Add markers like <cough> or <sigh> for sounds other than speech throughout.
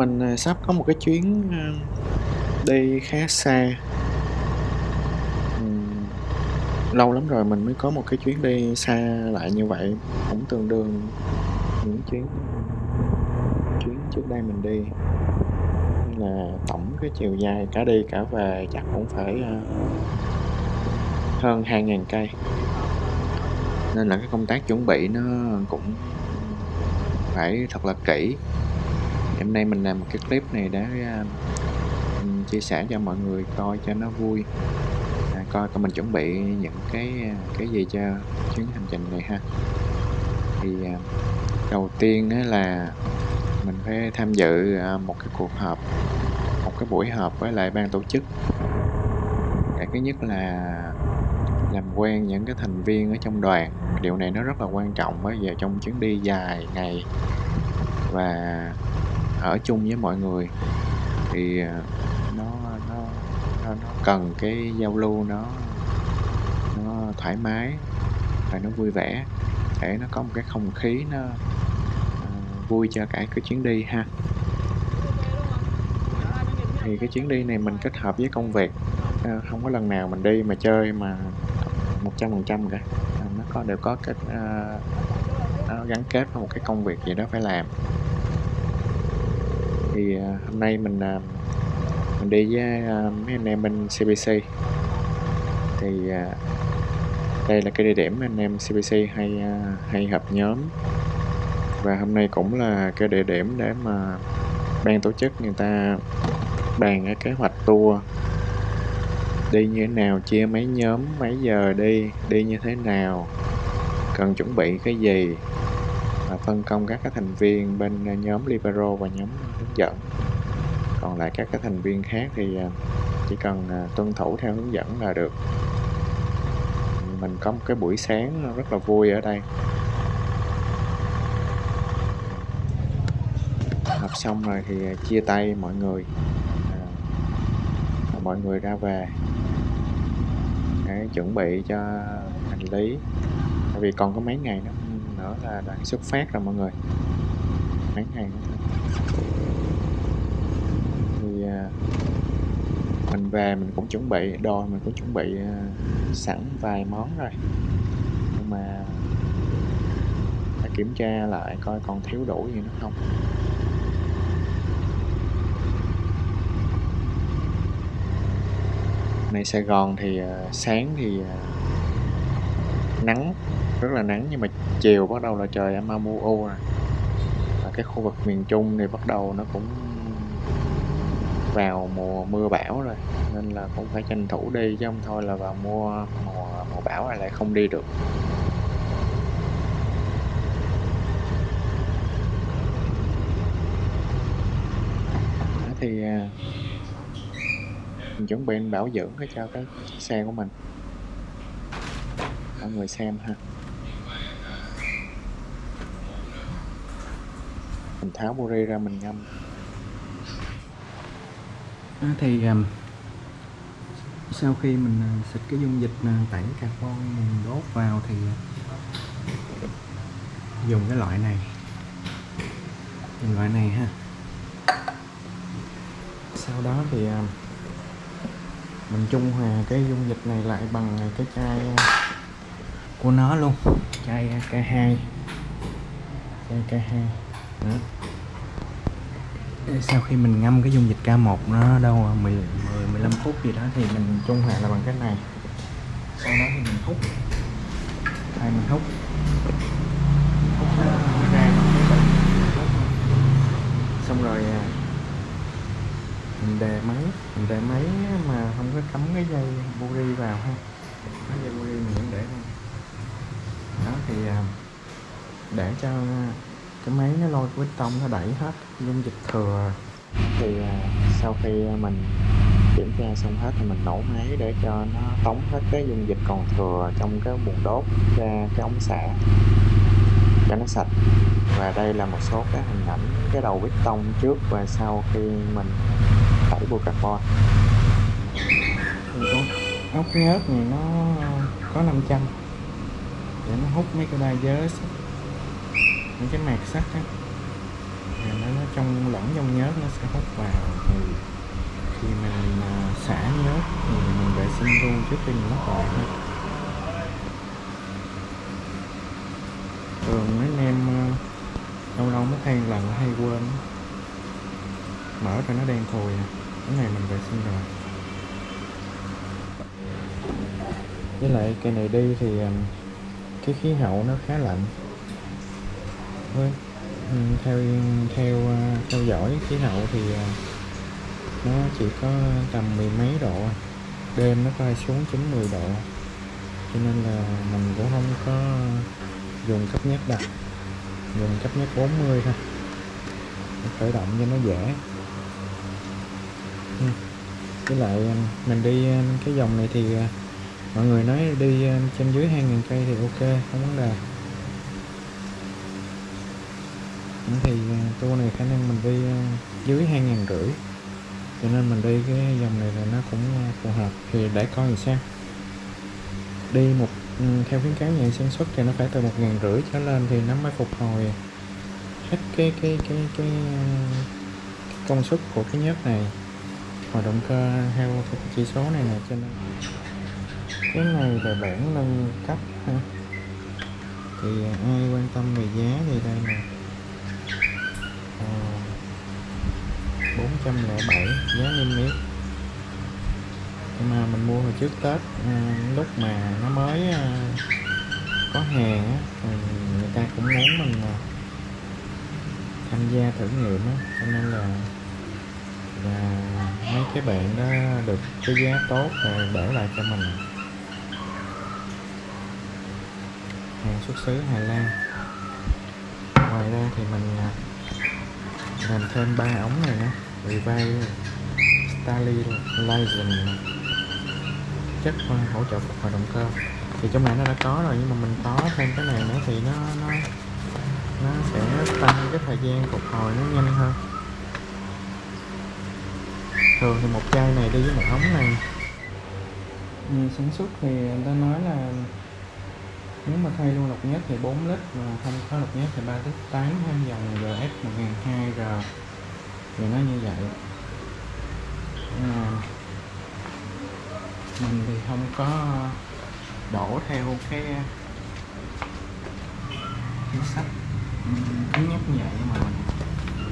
Mình, ờ, sắp có một cái chuyến, ờ, đi khá xa. Lâu lắm rồi mình mới có một cái chuyến đi xa lại như vậy, cũng tương đương những chuyến chuyến trước đây mình đi. Nên là tổng cái chiều dài cả đi cả về chắc cũng phải, ờ, hơn 2.000 cây. Nên là cái công tác chuẩn bị nó cũng phải thật là kỹ. Hôm nay mình làm một cái clip này để, à, a, chia sẻ cho mọi người coi cho nó vui, à, coi coi mình chuẩn bị những cái, à, cái gì cho chuyến hành trình này ha. Thì, à, đầu tiên á là mình phải tham dự, một cái cuộc họp, một cái buổi họp với lại ban tổ chức. Cái thứ nhất là làm quen những cái thành viên ở trong đoàn, điều này nó rất là quan trọng bởi giờ trong chuyến đi dài ngày và ở chung với mọi người thì, à, nó nó nó nó cần cái giao lưu nó nó thoải mái và nó vui vẻ để nó có một cái không khí nó, uh, vui cho cả cái chuyến đi ha. Thì cái chuyến đi này mình kết hợp với công việc, uh, không có lần nào mình đi mà chơi mà 100% cả, uh, nó có đều có cái, uh, nó gắn kết với một cái công việc gì đó phải làm. Thì, à, hôm nay mình, à, mình đi với, à, mấy anh em bên CBC. Thì, đây là cái địa điểm anh em CBC hay, hay họp nhóm. Và hôm nay cũng là cái địa điểm để mà ban tổ chức người ta bàn cái kế hoạch tour. Đi như thế nào, chia mấy nhóm, mấy giờ đi, đi như thế nào, cần chuẩn bị cái gì, và phân công các cái thành viên bên, nhóm Libero và nhóm hướng dẫn. Còn lại các cái thành viên khác thì, à, chỉ cần, à, tuân thủ theo hướng dẫn là được. Mình có một cái buổi sáng rất là vui ở đây. học xong rồi thì, à, chia tay mọi người, à, mọi người ra về. Để chuẩn bị cho hành lý, tại vì còn có mấy ngày nữa nữa là đoàn xuất phát rồi mọi người. Mấy ngày nữa thôi. Mình về mình cũng chuẩn bị đồ mình cũng chuẩn bị, ờ, sẵn vài món rồi. Nhưng mà phải kiểm tra lại coi còn thiếu đủ gì nữa không Này Sài Gòn thì, ờ, sáng thì, ờ, nắng, rất là nắng nhưng mà chiều bắt đầu là trời âm âm u u rồi. Và cái khu vực miền Trung thì bắt đầu nó cũng vào mùa mưa bão rồi, nên là cũng phải tranh thủ đi chứ không thôi là vào mùa mùa mùa bão là lại không đi được. Đó thì, à, mình chuẩn bị bảo dưỡng cái cho cái xe của mình. Mọi người xem ha. Mình tháo buri ra mình ngâm. Thì, sau khi mình, ờ, xịt cái dung dịch, ờ, tẩy carbon mình đốt vào thì ờ, dùng cái loại này. Dùng loại này ha. Sau đó thì, mình trung hòa cái dung dịch này lại bằng, cái chai, của nó luôn, chai, K2. Chai K2, đó. Sau khi mình ngâm cái dung dịch K1 nó đâu, à, mười mười mười lăm phút gì đó thì mình trung hòa là bằng cách này. Sau đó thì mình hút. Đây mình hút. Hút ra cái. Xong rồi, à, mình đề máy, mình đề máy mà không có cắm cái dây buri vào ha. Cái dây buri mình vẫn để đây. Đó thì, à, để cho cái máy nó lôi cái tông nó đẩy hết dung dịch thừa. Thì, à, sau khi mình kiểm tra xong hết thì mình nổ máy để cho nó tống hết cái dung dịch còn thừa trong cái buồng đốt ra cái ống xả cho nó sạch. Và đây là một số cái hình ảnh cái đầu piston trước và sau khi mình tẩy bùa carbon. Ốc nhớt này nó có 500 để nó hút mấy cái diode, những cái mạt sắt á. và nó, nó trong lẫn trong nhớt nó sẽ hút vào. Thì khi mình uh, xả nhớt thì mình vệ sinh luôn trước khi mình lắp lại thôi. Thường mấy anh em uh, lâu lâu mới thay lần hay quên. Mở ra nó đen thùi à. cái này mình vệ sinh rồi. Với lại cây này đi thì à, cái khí hậu nó khá lạnh thôi. Ừ, theo theo ờ, theo dõi khí hậu thì ờ, nó chỉ có tầm mười mấy độ à. đêm nó coi xuống chín mười độ. Cho nên là mình cũng không có dùng cấp nhất đặt. Dùng cấp nhất 40 thôi. Khởi động cho nó dễ. Ừ. Với lại ờ, mình đi cái dòng này thì mọi người nói đi trên dưới 2.000 cây thì ok, không vấn đề. Thì à, tour này khả năng mình đi à, dưới hai ngàn rưỡi. Cho nên mình đi cái dòng này là nó cũng à, phù hợp. Thì để coi thì sao. Đi một ừ, theo khuyến cáo nhà sản xuất thì nó phải từ một ngàn rưỡi trở lên thì nó mới phục hồi hết cái cái cái cái, cái công suất của cái nhớt này. Hoạt động cơ theo cái chỉ số này nè cho nên cái này là bản nâng cấp ha. Thì ai quan tâm về giá thì đây nè. 407 giá niêm yết. Mà mình mua hồi trước Tết à, lúc mà nó mới à, có hàng người ta cũng muốn mình à, tham gia thử nghiệm cho nên là và mấy cái bạn đó được cái giá tốt rồi để lại cho mình. Hàng xuất xứ Hà Lan. Ngoài ra thì mình làm thêm ba ống này nữa. Revive Stabilization chất ờ, hỗ trợ phục hồi động cơ. Thì trong này nó đã có rồi, nhưng mà mình có thêm cái này nữa thì nó nó nó sẽ tăng cái thời gian phục hồi nó nhanh hơn. Thường thì một chai này đi với một ống này. Ừ, sản xuất thì người ta nói là nếu mà thay luôn lọc nhất thì 4 lít, mà không có lọc nhất thì 3 lít 8 hay dòng GS 1002R thì nó như vậy. À, mình thì không có đổ theo cái chính sách. Thứ nhất như vậy mà mình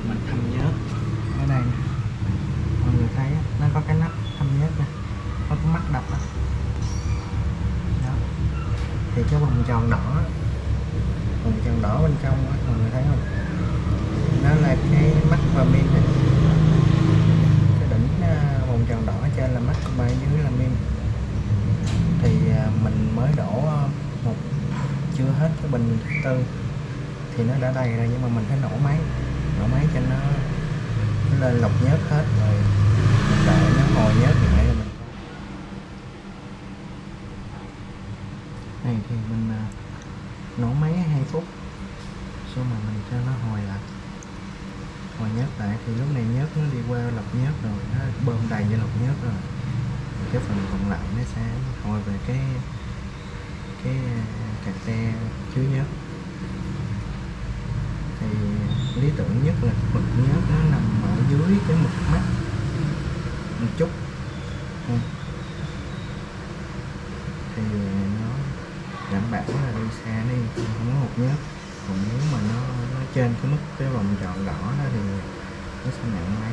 mình thâm nhớt ở đây mọi người thấy nó có cái nắp thâm nhớt nè có cái mắt đập đó. đó. Thì cái vòng tròn đỏ vòng tròn đỏ bên trong đó, mọi người thấy không? Nó là cái mắt và min này. Cái đỉnh à, vòng tròn đỏ trên là mắt và dưới là min. Thì à, mình mới đổ một chưa hết cái bình thứ tư. Thì nó đã đầy rồi nhưng mà mình phải nổ máy. Nổ máy cho nó, nó lên lọc nhớt hết rồi đợi nó hồi nhớt lại rồi mình này thì mình à, nổ máy 2 phút. Xong mà mình cho nó hồi lại mà nhớt lại thì lúc này nhớt nó đi qua lọc nhớt rồi nó bơm đầy cho lọc nhớt rồi. Cái phần còn lại nó sẽ hồi về cái cái à, cà xe chứa nhớt. Thì lý tưởng nhất là mực nhớt nó nằm ở dưới cái mực mắt một chút. Ừ. Thì nó đảm bảo là đi xa đi không có hụt nhớt. Còn nếu mà nó, nó trên cái mức cái vòng tròn đỏ đó thì nó sẽ nặng máy.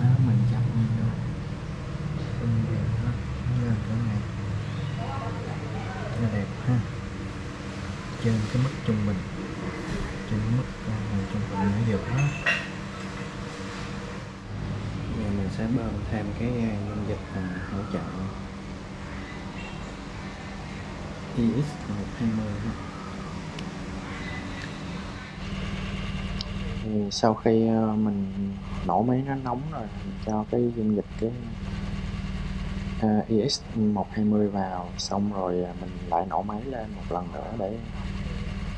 Đó mình chập vô ưng đẹp nó lên này nó đẹp ha. Trên cái mức trung bình. Trên mức trung bình nó được đó. Giờ mình sẽ bơm thêm cái à, dung dịch à, hỗ trợ thì sau khi ờ, mình nổ máy nó nóng rồi mình cho cái dung dịch cái uh, EX 120 vào xong rồi ờ, mình lại nổ máy lên một lần nữa để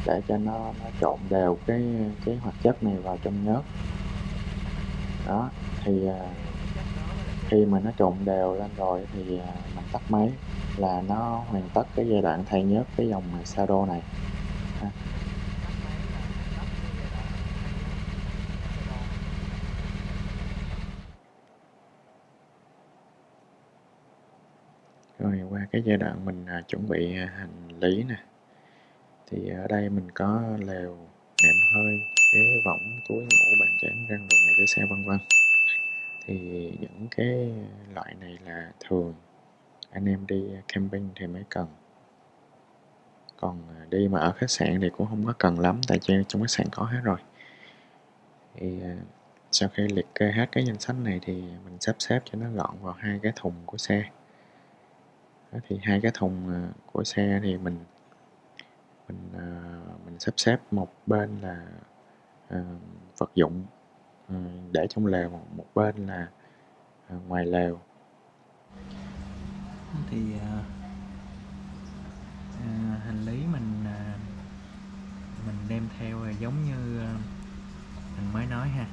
để cho nó, nó trộn đều cái cái hoạt chất này vào trong nhớt. Đó thì uh, khi mà nó trộn đều lên rồi thì uh, mình tắt máy là nó hoàn tất cái giai đoạn thay nhớt cái dòng Sado này. Rồi, qua cái giai đoạn mình à, chuẩn bị à, hành lý nè. Thì ở đây mình có lều, nệm hơi, ghế võng, túi ngủ, bàn chén răng đồ nghề cái xe, vân vân. Thì những cái loại này là thường anh em đi camping thì mới cần. Còn à, đi mà ở khách sạn thì cũng không có cần lắm, tại vì trong khách sạn có hết rồi. Thì à, sau khi liệt kê hết cái danh sách này thì mình sắp xếp cho nó gọn vào hai cái thùng của xe. Thì hai cái thùng à, của xe thì mình mình mình sắp xếp một bên là vật dụng để trong lều, một bên là ngoài lều thì à, à, hành lý mình à, mình đem theo uh, giống như à, mình mới nói ha.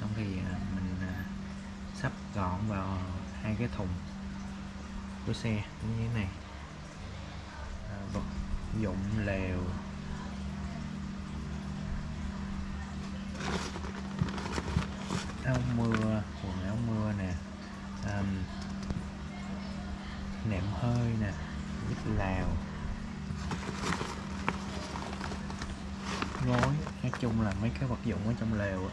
Xong thì à, mình à, sắp gọn vào hai cái thùng của xe như thế này. Uh, vật dụng lều. Áo mưa quần áo mưa nè. Um, nệm hơi nè vít lào. Gối nói chung là mấy cái vật dụng ở trong lều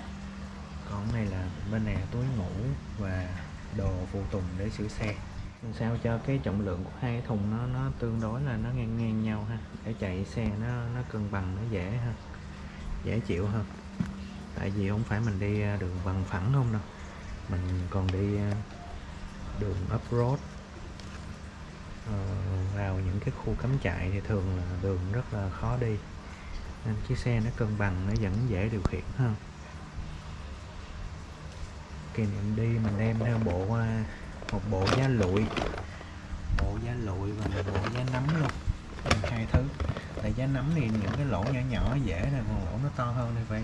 còn này là bên này là túi ngủ và đồ phụ tùng để sửa xe. Làm sao cho cái trọng lượng của hai cái thùng nó nó tương đối là nó ngang ngang nhau ha? Để chạy xe nó nó cân bằng, nó dễ ha? Dễ chịu hơn tại vì không phải mình đi à, đường bằng phẳng không đâu. Mình còn đi à, đường off-road. Ờ, vào những cái khu cắm trại thì thường là đường rất là khó đi. Nên chiếc xe nó cân bằng, nó vẫn dễ điều khiển hơn. Kỷ niệm đi mình đem theo bộ à, một bộ giá lụi. Bộ giá lụi và một bộ giá nấm luôn. Hai thứ. Tại giá nấm thì những cái lỗ nhỏ nhỏ dễ nè, còn lỗ nó to hơn thì phải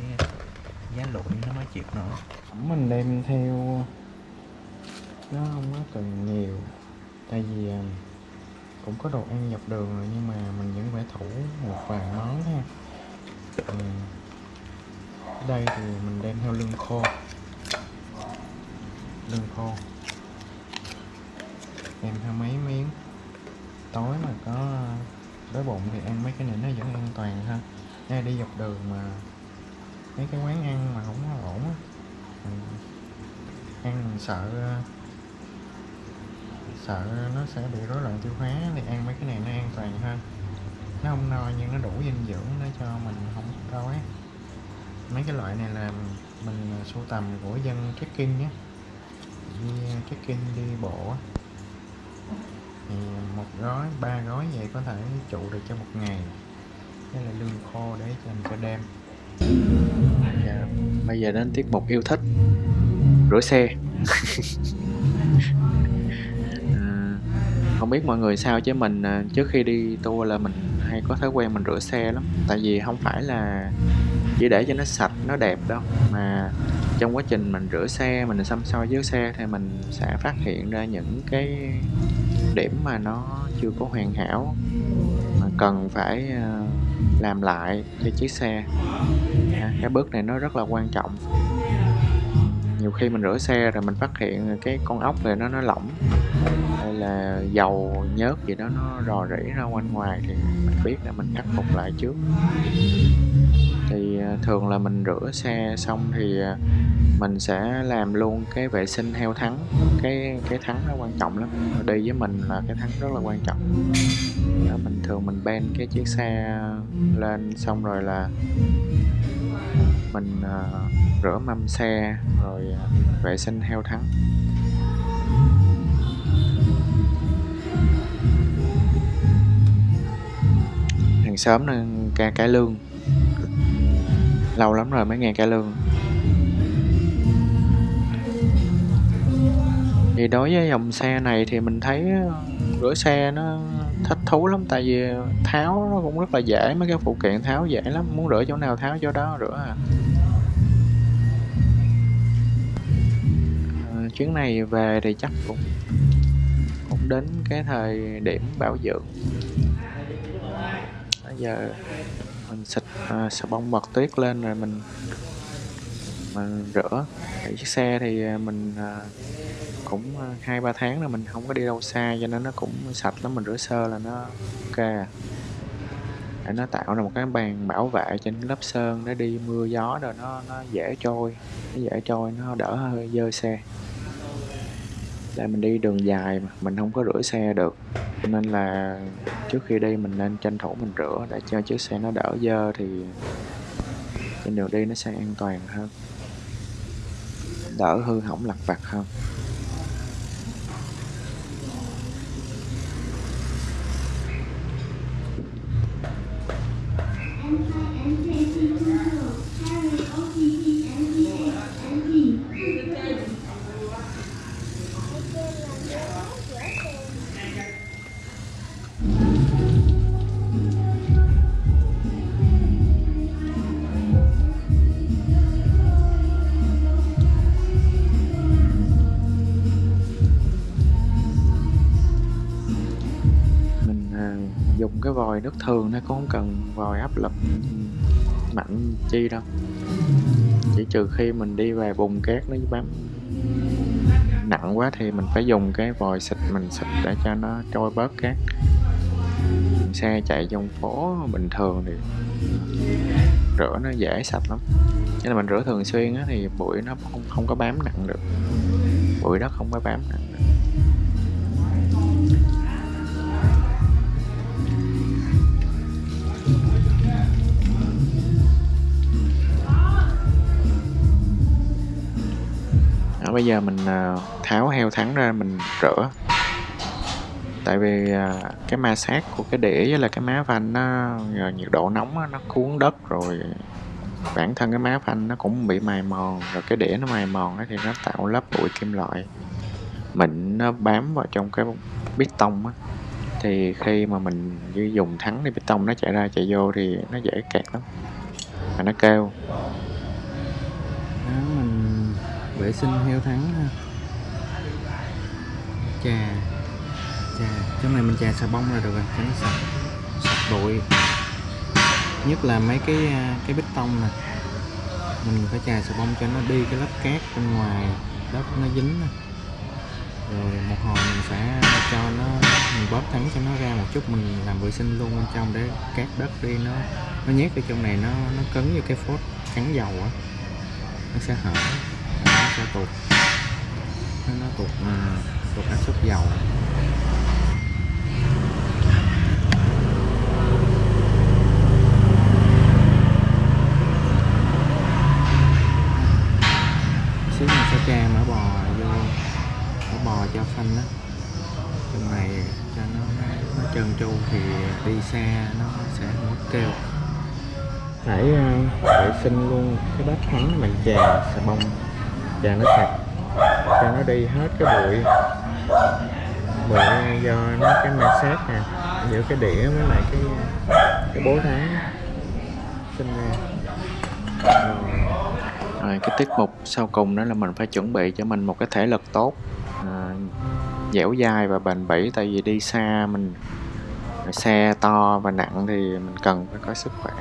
giá lụi nó mới chịu nổi. Mình đem theo nó không có cần nhiều. Tại vì à, cũng có đồ ăn dọc đường rồi, nhưng mà mình vẫn phải thủ một vài món ha. Ừ. đây thì mình đem theo lương khô. Lương khô. Đem theo mấy miếng. Tối mà có đói bụng thì ăn mấy cái này nó vẫn an toàn ha. Đây, đi dọc đường mà mấy cái quán ăn mà không có ổn á. Ăn mình sợ sợ nó sẽ bị rối loạn tiêu hóa thì ăn mấy cái này nó an toàn hơn. Nó không no nhưng nó đủ dinh dưỡng để cho mình không đói mấy cái loại này là mình sưu tầm của dân trekking nhé. Đi trekking đi bộ thì một gói ba gói vậy có thể trụ được cho một ngày. Đây là lương khô để dành cho đêm. Dạ, bây giờ đến tiết mục yêu thích. Rửa xe <laughs> không biết mọi người sao chứ mình à, trước khi đi tour là mình hay có thói quen mình rửa xe lắm. Tại vì không phải là chỉ để cho nó sạch, nó đẹp đâu. Mà trong quá trình mình rửa xe, mình xăm soi với xe thì mình sẽ phát hiện ra những cái điểm mà nó chưa có hoàn hảo, mà cần phải à, làm lại cho chiếc xe. À, cái bước này nó rất là quan trọng. Nhiều khi mình rửa xe rồi mình phát hiện cái con ốc này nó nó lỏng là dầu nhớt gì đó nó rò rỉ ra quanh ngoài thì mình biết là mình khắc phục lại trước. Thì à, thường là mình rửa xe xong thì à, mình sẽ làm luôn cái vệ sinh heo thắng. Cái cái thắng nó quan trọng lắm. Đi với mình là cái thắng rất là quan trọng. Đó, mình thường mình ben cái chiếc xe lên xong rồi là mình uh, rửa mâm xe rồi uh, vệ sinh heo thắng. Hàng xóm nó ca cải lương. Lâu lắm rồi mới nghe cải lương. Thì đối với dòng xe này thì mình thấy ờ, rửa xe nó thích thú lắm tại vì tháo nó cũng rất là dễ mấy cái phụ kiện tháo dễ lắm muốn rửa chỗ nào tháo chỗ đó rửa à, à chuyến này về thì chắc cũng cũng đến cái thời điểm bảo dưỡng giờ mình xịt à, xà bông mật tuyết lên rồi mình mình rửa. Thì chiếc xe thì à, mình à, cũng à, hai ba tháng là mình không có đi đâu xa cho nên nó cũng sạch lắm mình rửa sơ là nó ok. Để nó tạo ra một cái bàn bảo vệ trên lớp sơn để đi mưa gió rồi nó nó dễ trôi nó dễ trôi nó đỡ hơi dơ xe đây mình đi đường dài mà, mình không có rửa xe được. Nên là trước khi đi mình nên tranh thủ mình rửa để cho chiếc xe nó đỡ dơ thì trên đường đi nó sẽ an toàn hơn, đỡ hư hỏng lặt vặt hơn. Vòi nước thường nó cũng không cần vòi áp lực mạnh chi đâu. Chỉ trừ khi mình đi về vùng cát nó bám nặng quá thì mình phải dùng cái vòi xịt mình xịt để cho nó trôi bớt cát. Xe chạy trong phố bình thường thì rửa nó dễ sạch lắm. Nên là mình rửa thường xuyên á, thì bụi nó không không có bám nặng được. Bụi đất không có bám nặng được. Bây giờ mình à, tháo heo thắng ra mình rửa. Tại vì à, cái ma sát của cái đĩa với là cái má phanh nó nhiệt độ nóng nó cuốn đất rồi bản thân cái má phanh nó cũng bị mài mòn, rồi cái đĩa nó mài mòn thì nó tạo lớp bụi kim loại. Mịn nó bám vào trong cái bít tông á, thì khi mà mình dùng thắng thì bít tông nó chạy ra chạy vô thì nó dễ kẹt lắm. Và nó kêu. Đó vệ sinh heo thắng ha. Chà chà trong này mình chà xà bông là được rồi, cho nó sạch sạch bụi. Nhất là mấy cái à, cái bít tông nè. Mình phải chà xà bông cho nó đi cái lớp cát bên ngoài đất nó dính nè. Rồi một hồi mình sẽ cho nó, mình bóp thắng cho nó ra một chút, mình làm vệ sinh luôn bên trong để cát đất đi nó nó nhét ở trong này, nó nó cứng như cái phốt cắn dầu á. Nó sẽ hở cho sẽ tụt. Nó, tụt à, tụt áp suất dầu. Xíu mình sẽ tra mỡ bò vô mỡ bò cho phanh đó trong này cho nó nó trơn tru thì đi xa nó sẽ không có kêu. Phải ờ, vệ sinh luôn. Cái bát thắng mình chè xà bông cho nó sạch. Cho nó đi hết cái bụi. Bụi do nó cái ma sát nè. Giữa cái đĩa với lại cái cái bố tháng sinh ra rồi. Rồi cái tiết mục sau cùng đó là mình phải chuẩn bị cho mình một cái thể lực tốt. À, dẻo dai và bền bỉ tại vì đi xa mình xe to và nặng thì mình cần phải có sức khỏe.